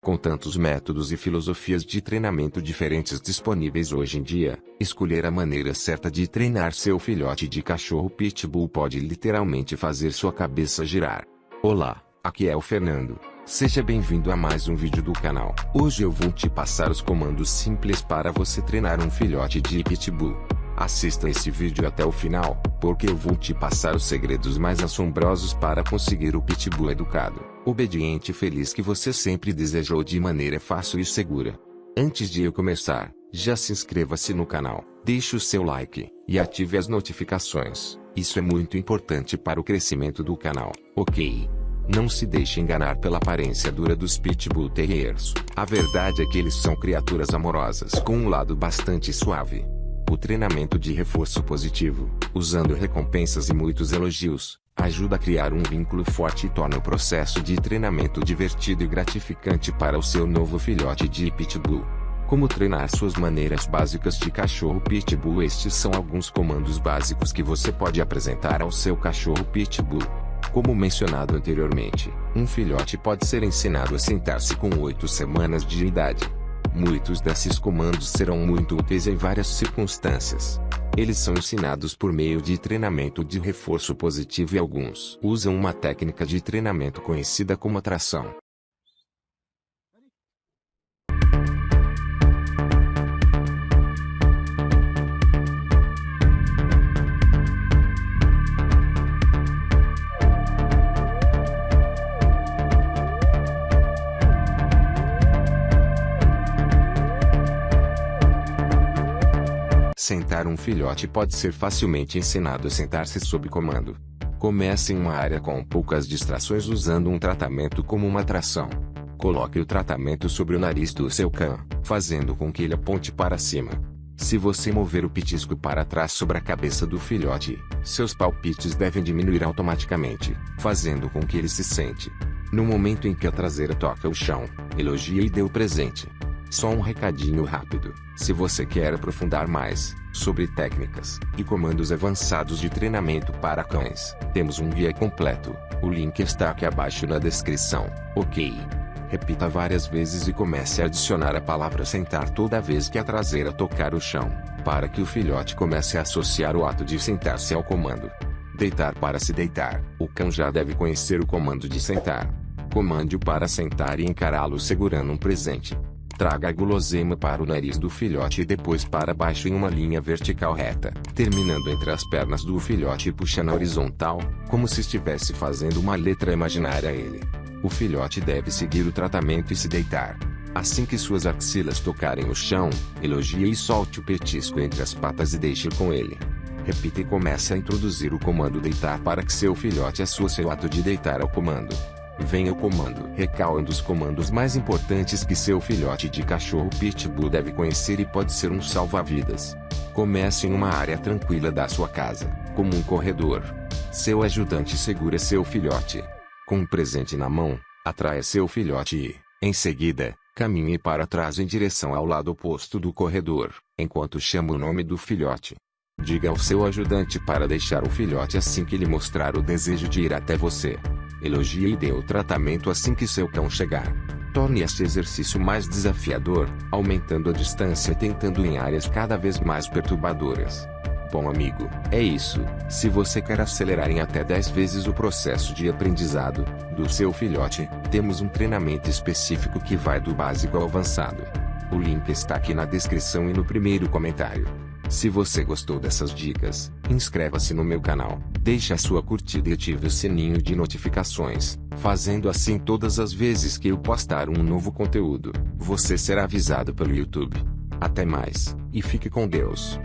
Com tantos métodos e filosofias de treinamento diferentes disponíveis hoje em dia, escolher a maneira certa de treinar seu filhote de cachorro pitbull pode literalmente fazer sua cabeça girar. Olá, aqui é o Fernando. Seja bem-vindo a mais um vídeo do canal. Hoje eu vou te passar os comandos simples para você treinar um filhote de pitbull. Assista esse vídeo até o final, porque eu vou te passar os segredos mais assombrosos para conseguir o pitbull educado, obediente e feliz que você sempre desejou de maneira fácil e segura. Antes de eu começar, já se inscreva-se no canal, deixe o seu like, e ative as notificações, isso é muito importante para o crescimento do canal, ok? Não se deixe enganar pela aparência dura dos Pitbull Terriers. A verdade é que eles são criaturas amorosas com um lado bastante suave. O treinamento de reforço positivo, usando recompensas e muitos elogios, ajuda a criar um vínculo forte e torna o processo de treinamento divertido e gratificante para o seu novo filhote de Pitbull. Como treinar suas maneiras básicas de cachorro Pitbull Estes são alguns comandos básicos que você pode apresentar ao seu cachorro Pitbull. Como mencionado anteriormente, um filhote pode ser ensinado a sentar-se com 8 semanas de idade. Muitos desses comandos serão muito úteis em várias circunstâncias. Eles são ensinados por meio de treinamento de reforço positivo e alguns usam uma técnica de treinamento conhecida como atração. Sentar um filhote pode ser facilmente ensinado a sentar-se sob comando. Comece em uma área com poucas distrações usando um tratamento como uma tração. Coloque o tratamento sobre o nariz do seu cão, fazendo com que ele aponte para cima. Se você mover o pitisco para trás sobre a cabeça do filhote, seus palpites devem diminuir automaticamente, fazendo com que ele se sente. No momento em que a traseira toca o chão, elogie e dê o presente. Só um recadinho rápido. Se você quer aprofundar mais sobre técnicas e comandos avançados de treinamento para cães, temos um guia completo. O link está aqui abaixo na descrição, ok? Repita várias vezes e comece a adicionar a palavra sentar toda vez que a traseira tocar o chão, para que o filhote comece a associar o ato de sentar-se ao comando. Deitar para se deitar. O cão já deve conhecer o comando de sentar. Comande-o para sentar e encará-lo segurando um presente. Traga a guloseima para o nariz do filhote e depois para baixo em uma linha vertical reta, terminando entre as pernas do filhote e puxa na horizontal, como se estivesse fazendo uma letra imaginária a ele. O filhote deve seguir o tratamento e se deitar. Assim que suas axilas tocarem o chão, elogie e solte o petisco entre as patas e deixe com ele. Repita e comece a introduzir o comando deitar para que seu filhote associe o ato de deitar ao comando. Venha o comando. Recal é um dos comandos mais importantes que seu filhote de cachorro pitbull deve conhecer e pode ser um salva-vidas. Comece em uma área tranquila da sua casa, como um corredor. Seu ajudante segura seu filhote. Com um presente na mão, atraia seu filhote e, em seguida, caminhe para trás em direção ao lado oposto do corredor, enquanto chama o nome do filhote. Diga ao seu ajudante para deixar o filhote assim que ele mostrar o desejo de ir até você. Elogie e dê o tratamento assim que seu cão chegar. Torne este exercício mais desafiador, aumentando a distância e tentando em áreas cada vez mais perturbadoras. Bom amigo, é isso. Se você quer acelerar em até 10 vezes o processo de aprendizado do seu filhote, temos um treinamento específico que vai do básico ao avançado. O link está aqui na descrição e no primeiro comentário. Se você gostou dessas dicas, inscreva-se no meu canal, deixe a sua curtida e ative o sininho de notificações. Fazendo assim todas as vezes que eu postar um novo conteúdo, você será avisado pelo YouTube. Até mais, e fique com Deus.